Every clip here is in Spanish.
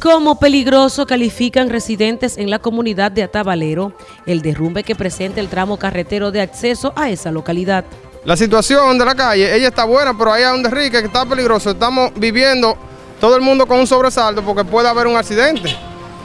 Como peligroso califican residentes en la comunidad de Atabalero el derrumbe que presenta el tramo carretero de acceso a esa localidad. La situación de la calle, ella está buena, pero ahí hay un derrique que está peligroso. Estamos viviendo todo el mundo con un sobresalto porque puede haber un accidente.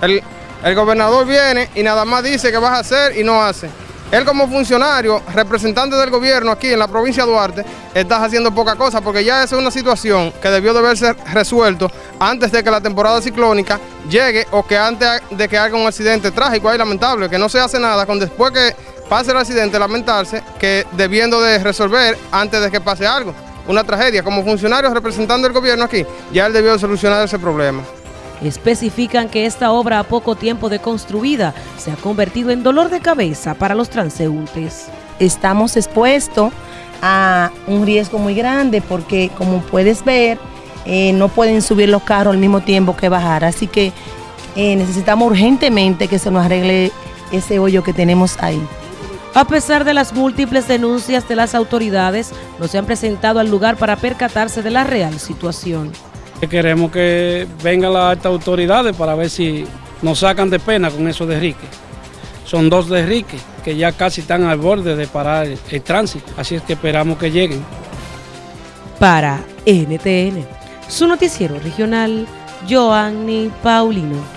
El, el gobernador viene y nada más dice que vas a hacer y no hace. Él como funcionario, representante del gobierno aquí en la provincia de Duarte, está haciendo poca cosa porque ya esa es una situación que debió de haberse resuelto antes de que la temporada ciclónica llegue o que antes de que haga un accidente trágico y lamentable, que no se hace nada con después que pase el accidente lamentarse que debiendo de resolver antes de que pase algo, una tragedia. Como funcionario representando el gobierno aquí, ya él debió de solucionar ese problema. Especifican que esta obra a poco tiempo de construida se ha convertido en dolor de cabeza para los transeúntes. Estamos expuestos a un riesgo muy grande porque como puedes ver, eh, no pueden subir los carros al mismo tiempo que bajar. Así que eh, necesitamos urgentemente que se nos arregle ese hoyo que tenemos ahí. A pesar de las múltiples denuncias de las autoridades, no se han presentado al lugar para percatarse de la real situación. Queremos que vengan las autoridades para ver si nos sacan de pena con esos derriques. Son dos derriques que ya casi están al borde de parar el tránsito, así es que esperamos que lleguen. Para NTN, su noticiero regional, Joanny Paulino.